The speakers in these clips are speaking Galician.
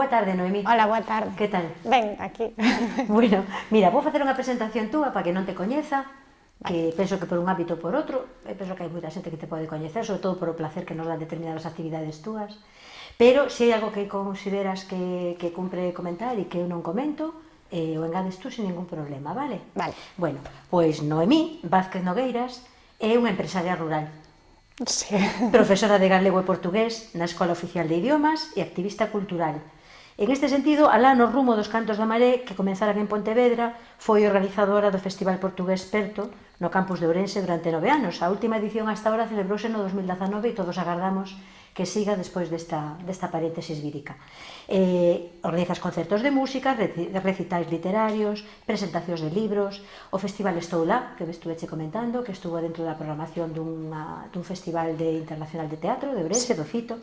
Boa tarde, Noemí. Hola, boa tarde. Que tal? Ben, aquí. bueno, mira, vou facer unha presentación túa para que non te coñeza, que penso que por un hábito ou por outro, e penso que hai moita xente que te pode coñecer, sobre todo por o placer que nos dan determinadas actividades túas, pero se hai algo que consideras que, que cumpre comentar e que eu non comento, eh, o engades tú sin ningún problema, vale? Vale. Bueno, pois Noemí Vázquez Nogueiras é unha empresaria rural, Sí. Profesora de galego e portugués na Escola Oficial de Idiomas e activista cultural. En este sentido, alá no rumo dos Cantos da Maré, que comenzaran en Pontevedra, foi organizadora do Festival Portugués Perto no campus de Ourense durante nove anos. A última edición hasta ahora celebrouse no 2019 e todos agardamos que siga despois desta, desta paréntesis vírica. Eh, organizas concertos de música, recitais literarios, presentacións de libros, o Festival Estoula, que me estuveche comentando, que estuvo dentro da programación dunha, dun festival de internacional de teatro de Ourense, do Cito.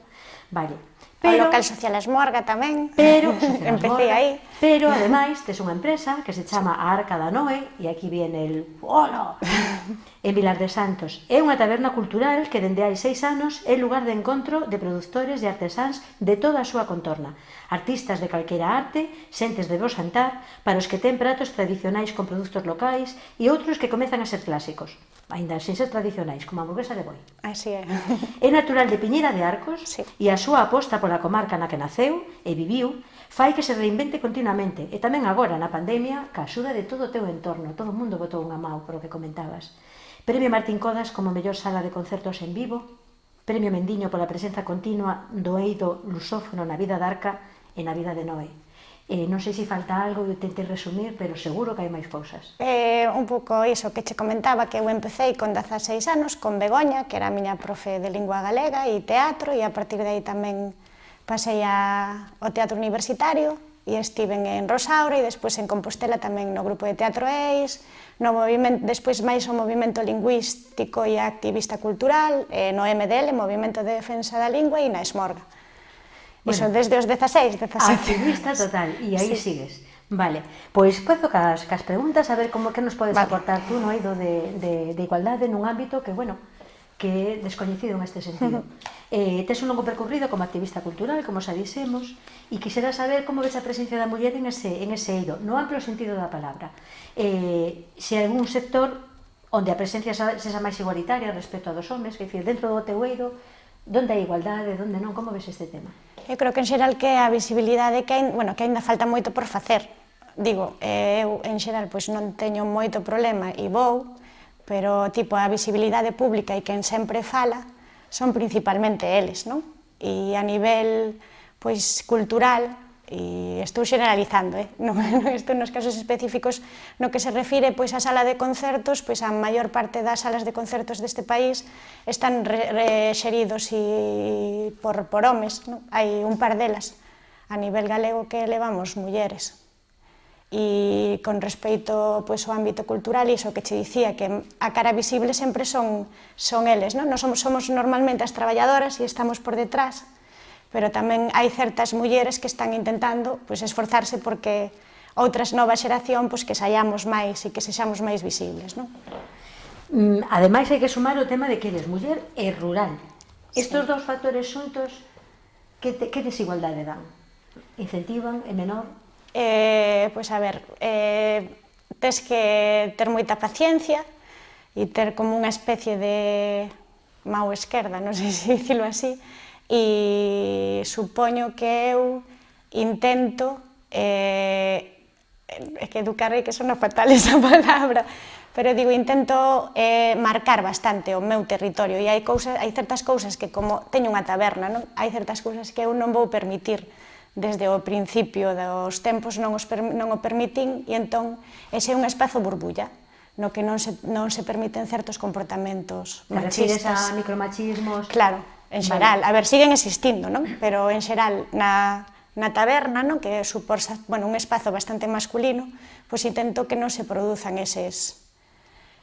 Vale, Pero, o local social esmorga tamén, pero, empecé aí. Pero, ademais, tes unha empresa que se chama a Arca da Noe, e aquí viene el polo, en Vilar de Santos. É unha taberna cultural que dende hai seis anos é lugar de encontro de produtores e artesáns de toda a súa contorna. Artistas de calquera arte, xentes de bo santar, para os que ten pratos tradicionais con produtos locais e outros que comezan a ser clásicos ainda sen ser tradicionais, como a hamburguesa de boi. Así é. É natural de Piñera de Arcos sí. e a súa aposta pola comarca na que naceu e viviu fai que se reinvente continuamente e tamén agora na pandemia ca axuda de todo o teu entorno. Todo o mundo botou unha mão polo que comentabas. Premio Martín Codas como mellor sala de concertos en vivo, Premio Mendiño pola presenza continua do eido lusófono na vida de Arca e na vida de Noé. Eh, non sei se falta algo, eu tentei resumir, pero seguro que hai máis cousas. Eh, un pouco iso que che comentaba, que eu empecé con 16 anos, con Begoña, que era a miña profe de lingua galega e teatro, e a partir de aí tamén pasei a, ao teatro universitario, e estiven en Rosaura e despois en Compostela tamén no grupo de teatro EIS, no movimento, despois máis o movimento lingüístico e activista cultural, eh, no MDL, Movimento de Defensa da Lingua, e na Esmorga. Bueno, Iso desde os 16, 17. Activista total, e aí sí. sigues. Vale, pois podo cas, cas preguntas a ver como que nos podes vale. aportar tú no eido de, de, de igualdade nun ámbito que, bueno, que é descoñecido neste sentido. eh, tes un longo percorrido como activista cultural, como xa dixemos, e quixera saber como ves a presencia da muller en ese, en ese eido, no amplo sentido da palabra. Eh, se algún sector onde a presencia sexa máis igualitaria respecto a dos homes, que dicir, dentro do teu eido, Donde hai igualdade, donde non? Como ves este tema? Eu creo que en xeral que a visibilidade que, hai, bueno, que ainda falta moito por facer. Digo, eh, eu en xeral pois non teño moito problema e vou, pero tipo a visibilidade pública e quen sempre fala son principalmente eles, non? E a nivel pois cultural e estou generalizando, eh? non, isto nos casos específicos no que se refire pois a sala de concertos, pois a maior parte das salas de concertos deste país están re, re, xeridos e por, por homes, non? hai un par delas a nivel galego que levamos mulleres. E con respeito pois, ao ámbito cultural, iso que che dicía, que a cara visible sempre son, son eles, non? Nos somos, somos normalmente as traballadoras e estamos por detrás, pero tamén hai certas mulleres que están intentando pois, esforzarse porque outras nova xeración pois, que saiamos máis e que sexamos máis visibles. Non? Mm, ademais, hai que sumar o tema de que eres muller e rural. Sí. dous factores xuntos, que, te, que desigualdade dan? Incentivan, é menor? Eh, pois a ver, eh, tes que ter moita paciencia e ter como unha especie de mau esquerda, non sei se dicilo así, e supoño que eu intento eh, é que educar é que sona fatal esa palabra, pero digo, intento eh, marcar bastante o meu territorio e hai, cousas, hai certas cousas que como teño unha taberna, non? hai certas cousas que eu non vou permitir desde o principio dos tempos non, os, non o permitín e entón ese é un espazo burbulla no que non se, non se permiten certos comportamentos Te machistas. Te a micromachismos? Claro, en xeral, vale. a ver, siguen existindo, non? Pero en xeral, na, na taberna, non? que supor, bueno, un espazo bastante masculino, pois intento que non se produzan eses,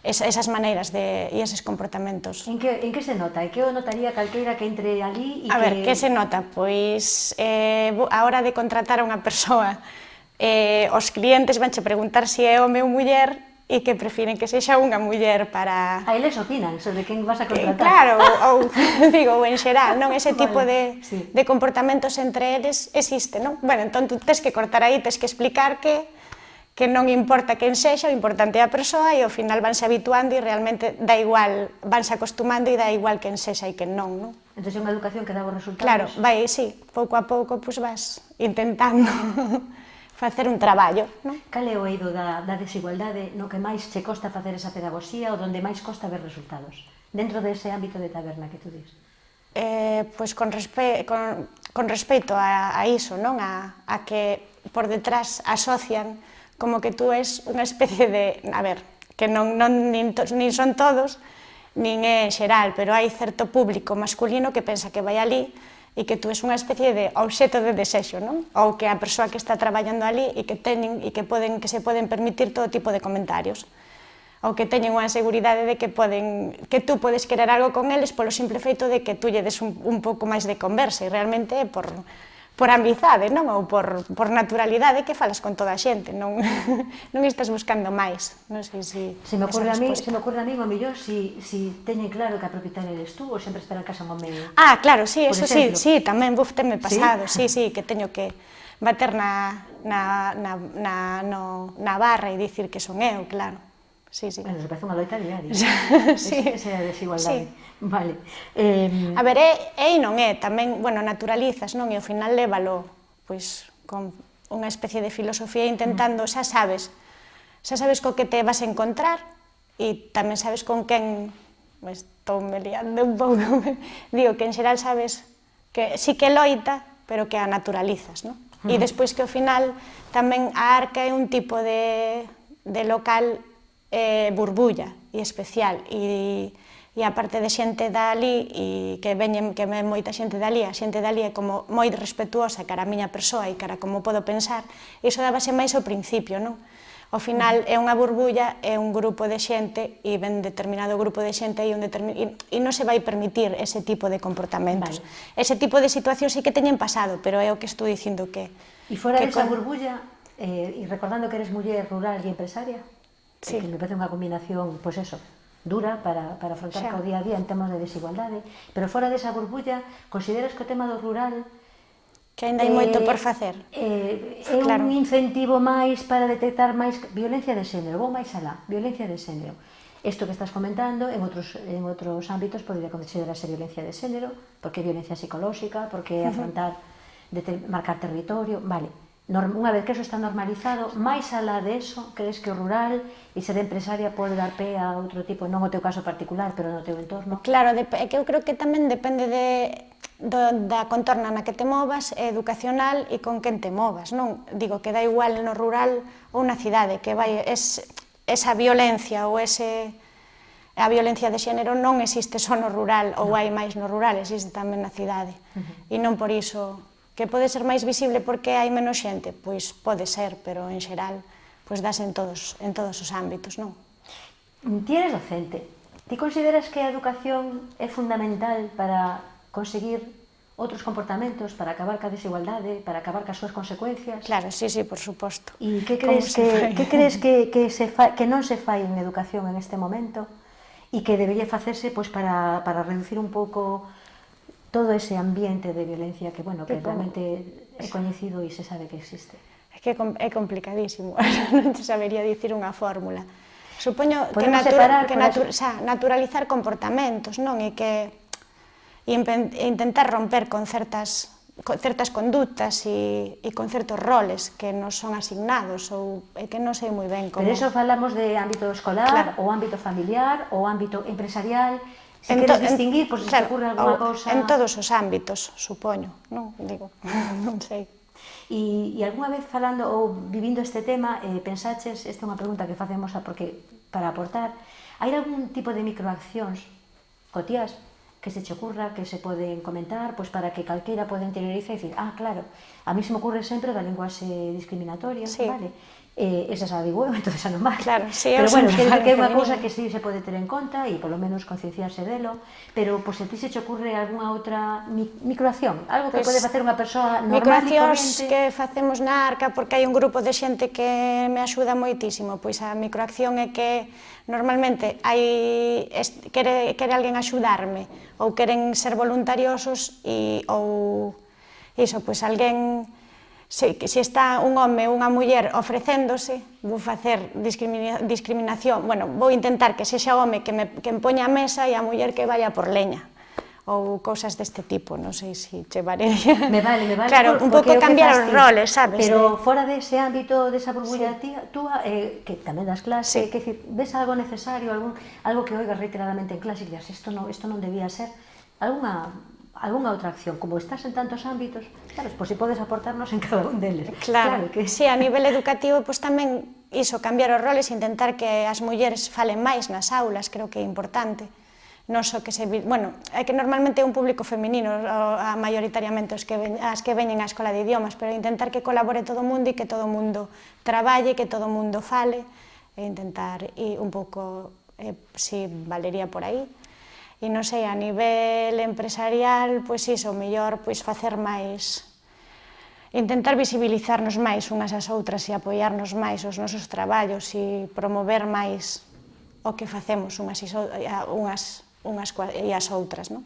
esas maneiras de, e eses comportamentos. En que, en que se nota? E que o notaría calqueira que entre ali? E a que... ver, que se nota? Pois eh, a hora de contratar a unha persoa, eh, os clientes vanche preguntar se si é home ou muller, e que prefiren que sexa unha muller para... A eles opinan sobre quen vas a contratar. Que, claro, ou, digo, en xeral, non? Ese tipo vale, de, sí. de comportamentos entre eles existe, non? Bueno, entón tú tens que cortar aí, tens que explicar que que non importa quen sexa, o importante é a persoa e ao final vanse habituando e realmente da igual, vanse acostumando e da igual quen sexa e quen non, non? Entón é unha educación que dá bons resultados. Claro, vai, sí, pouco a pouco, pois pues, vas intentando. facer un traballo. Non? Cal é o eido da, da desigualdade no que máis che costa facer esa pedagogía ou donde máis costa ver resultados? Dentro dese ámbito de taberna que tú dis. Eh, pois con, respe con, con respeito a, a iso, non? A, a que por detrás asocian como que tú és unha especie de, a ver, que non, non nin, to, nin son todos, nin é xeral, pero hai certo público masculino que pensa que vai ali e que tú és unha especie de obxeto de desexo, non? Ou que a persoa que está traballando ali e que teñen e que poden que se poden permitir todo tipo de comentarios ou que teñen unha seguridade de que poden que tú podes querer algo con eles polo simple feito de que tú lle des un, un pouco máis de conversa e realmente por por amizade, non? Ou por, por naturalidade que falas con toda a xente, non, non estás buscando máis. Non sei se... Se me ocorre a mí, se me ocorre a mí, o mellor, si, si teñen claro que a propietaria eres tú ou sempre estará en casa con medio. Ah, claro, sí, por eso exemplo. sí, sí, tamén, buf, teme pasado, sí, sí, sí que teño que bater na, na, na, na, no, na barra e dicir que son eu, claro. Sí, sí. Bueno, nos parece unha loita diaria. sí. Esa é a desigualdade. Sí. Vale. Eh... A ver, é, é e non é, tamén, bueno, naturalizas, non? E ao final lévalo, pois, con unha especie de filosofía intentando, mm. xa sabes, xa sabes co que te vas a encontrar e tamén sabes con quen pues, estou me liando un pouco, digo que en xeral sabes que sí que loita, pero que a naturalizas, non? Uh -huh. E despois que ao final tamén a arca é un tipo de, de local eh, burbulla e especial e e a parte de xente dali e que veñen que ven moita xente dali, a xente dali é como moi respetuosa cara a miña persoa e cara como podo pensar, iso dábase máis ao principio, non? Ao final é unha burbulla, é un grupo de xente e ven determinado grupo de xente e, un determin... e non se vai permitir ese tipo de comportamentos. Vale. Ese tipo de situacións sí que teñen pasado, pero é o que estou dicindo que... E fora que desa con... burbulla, eh, e recordando que eres muller rural e empresaria, sí. que me parece unha combinación, pois pues eso, dura para, para afrontar xa. o día a día en temas de desigualdade, pero fora desa burbulla, consideras que o tema do rural Que ainda hai eh, moito por eh, facer. Eh, é claro. un incentivo máis para detectar máis violencia de xénero, vou máis alá, violencia de xénero. Isto que estás comentando en outros, en outros ámbitos podría considerarse violencia de xénero, porque é violencia psicolóxica, porque é afrontar, uh -huh. de marcar territorio, vale unha vez que eso está normalizado, máis alá de eso, crees que o rural e ser empresaria pode dar pé a outro tipo, non o teu caso particular, pero no teu entorno? Claro, é que eu creo que tamén depende de, do, da contorna na que te movas, educacional e con quen te movas, non? Digo que dá igual no rural ou na cidade, que vai, es, esa violencia ou ese a violencia de xénero non existe só no rural ou hai máis no rural, existe tamén na cidade. Uh -huh. E non por iso Que pode ser máis visible porque hai menos xente? Pois pode ser, pero en xeral pois das en todos, en todos os ámbitos, non? Ti eres docente. Ti consideras que a educación é fundamental para conseguir outros comportamentos, para acabar ca desigualdade, para acabar cas súas consecuencias? Claro, sí, sí, por suposto. E que crees, que, fai? que, crees que, que, se fa, que non se fai en educación en este momento? E que debería facerse pois, para, para reducir un pouco todo ese ambiente de violencia que, bueno, que, que realmente é coñecido e se sabe que existe. É que é complicadísimo, non te sabería dicir unha fórmula. Supoño que, natura, que natu o sea, naturalizar comportamentos, non? E que e intentar romper con certas con certas conductas e, e con certos roles que nos son asignados ou é que non sei moi ben como... Pero eso falamos de ámbito escolar, claro. ou ámbito familiar, ou ámbito empresarial, Se en queres distinguir, pois pues, claro, se te ocurre alguna cousa... En todos os ámbitos, supoño, non? Digo, non sei. E, e algunha vez falando ou vivindo este tema, eh, pensaches, esta é unha pregunta que facemos a porque para aportar, hai algún tipo de microaccións cotías que se che ocurra, que se poden comentar, pois para que calqueira poda interiorizar e dicir, ah, claro, a mí se me ocurre sempre da linguaxe discriminatoria, sí. vale? eh, esa xa digo eu, entón xa non máis. Claro, sí, pero bueno, que, que é unha cousa que sí se pode ter en conta e polo menos concienciarse delo, pero pois pues, se ti se te ocorre algunha outra mi microacción, algo que pues, pode facer unha persoa normal microaccións que facemos na arca porque hai un grupo de xente que me axuda moitísimo, pois a microacción é que normalmente hai quere, quere alguén axudarme ou queren ser voluntariosos e ou iso, pois alguén sei que se está un home ou unha muller ofrecéndose, vou facer discrimina discriminación, bueno, vou intentar que sexa home que me que empoña a mesa e a muller que vaya por leña ou cousas deste tipo, non sei se che vale. Me vale, me vale. Claro, por, un pouco cambiar os roles, sabes? Pero de... fora dese de ámbito, desa de burbulla sí. tía, tú, eh, que tamén das clase, sí. que decir, ves algo necesario, algún, algo que oigas reiteradamente en clase e dices, isto non, isto non debía ser, algunha algunha outra acción, como estás en tantos ámbitos, claro, pois si podes aportarnos en cada un deles. Claro, claro que... sí, a nivel educativo pois tamén iso, cambiar os roles, intentar que as mulleres falen máis nas aulas, creo que é importante. Non só que se, bueno, é que normalmente é un público feminino, a maioritariamente os que ven, as que veñen á escola de idiomas, pero intentar que colabore todo o mundo e que todo o mundo traballe, que todo o mundo fale, e intentar e un pouco, eh, si Valería por aí, E non sei, a nivel empresarial, pois iso, mellor pois facer máis intentar visibilizarnos máis unhas ás outras e apoiarnos máis os nosos traballos e promover máis o que facemos unhas, iso, unhas, unhas e as outras, non?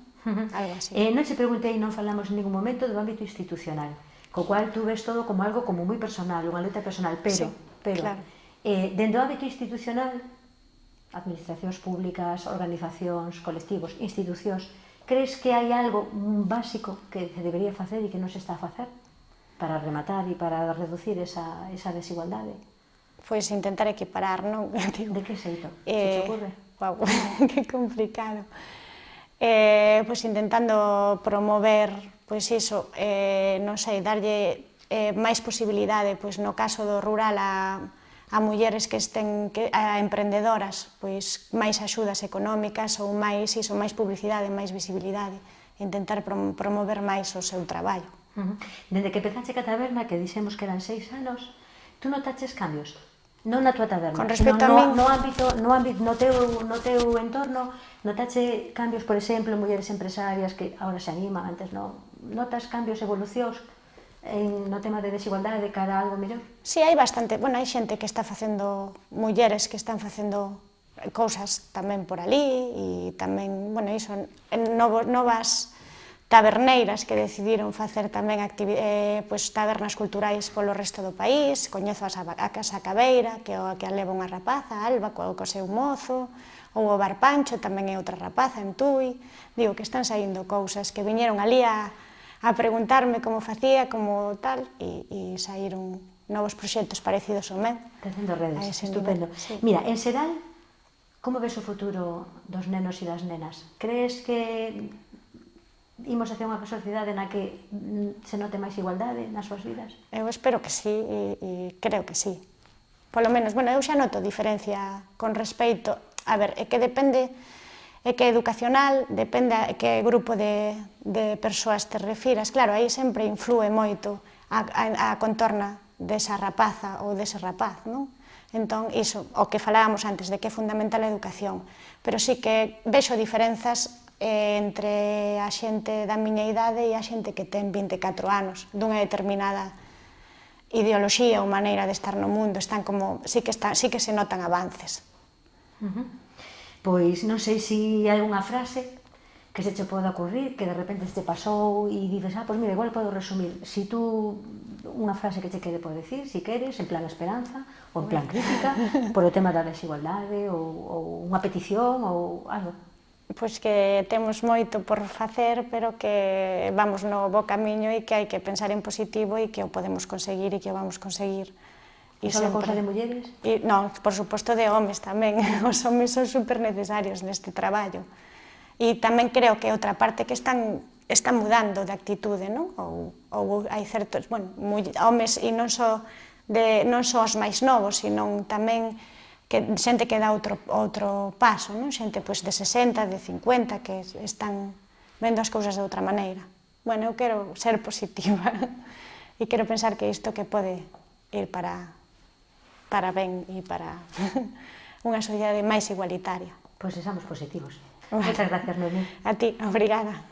Algo así. Eh, non se preguntei, non falamos en ningún momento do ámbito institucional, co cual tú ves todo como algo como moi personal, unha letra personal, pero, sí, pero claro. eh, dentro do ámbito institucional administracións públicas, organizacións, colectivos, institucións, crees que hai algo básico que se debería facer e que non se está a facer para rematar e para reducir esa, esa desigualdade? Pois intentar equiparar, non? De que xeito? Eh, te ocurre? Wow, que complicado. Eh, pois intentando promover, pois iso, eh, non sei, darlle eh, máis posibilidade, pois no caso do rural a, a mulleres que estén que, a emprendedoras, pois máis axudas económicas ou máis iso, máis publicidade, máis visibilidade, intentar promover máis o seu traballo. Uh -huh. Dende que empezaste a taberna, que dixemos que eran seis anos, tú notaches cambios? Non na tua taberna, Con respecto no, a min... no, no ámbito, no ámbito, no teu, no teu entorno, notache cambios, por exemplo, mulleres empresarias que agora se animan, antes non, notas cambios, evolucións? en, no tema de desigualdade de cara a algo mellor? Si, sí, hai bastante, bueno, hai xente que está facendo, mulleres que están facendo cousas tamén por ali e tamén, bueno, iso, novo, novas taberneiras que decidiron facer tamén eh, pues, tabernas culturais polo resto do país, coñezo a, a Casa Cabeira, que é a que leva unha rapaza, Alba, co, co seu mozo, ou o Bar Pancho, tamén é outra rapaza en Tui, digo que están saindo cousas que viñeron ali a, a preguntarme como facía, como tal, e, e saíron novos proxectos parecidos ao meu. Tecendo redes, estupendo. Nivel, sí. Mira, en Seral, como ves o futuro dos nenos e das nenas? Crees que imos hacia unha sociedade na que se note máis igualdade nas súas vidas? Eu espero que sí, e, e creo que sí. Polo menos, bueno, eu xa noto diferencia con respecto... A ver, é que depende e que educacional depende a que grupo de, de persoas te refiras. Claro, aí sempre influe moito a, a, a contorna desa rapaza ou dese rapaz, non? Entón, iso, o que falábamos antes, de que é fundamental a educación. Pero sí que vexo diferenzas eh, entre a xente da miña idade e a xente que ten 24 anos, dunha determinada ideoloxía ou maneira de estar no mundo, están como, sí que, están, sí que se notan avances. Uh -huh. Pois non sei se hai unha frase que se che poda ocurrir, que de repente se te pasou e dices, ah, pois mira, igual podo resumir. Si tú unha frase que che quede por decir, si queres, en plan esperanza, ou en plan crítica, por o tema da desigualdade, ou, ou unha petición, ou algo pois que temos moito por facer, pero que vamos no bo camiño e que hai que pensar en positivo e que o podemos conseguir e que o vamos conseguir. E só cousa de mulleres? E, non, por suposto de homes tamén. Os homes son super necesarios neste traballo. E tamén creo que outra parte que están está mudando de actitude, non? Ou, ou hai certos, bueno, homes e non só de non só os máis novos, sino tamén que xente que dá outro outro paso, non? Xente pois de 60, de 50 que están vendo as cousas de outra maneira. Bueno, eu quero ser positiva e quero pensar que isto que pode ir para para ben e para unha sociedade máis igualitaria. Pois pues sexamos positivos. Moitas Muchas gracias, Noemí. A ti, obrigada.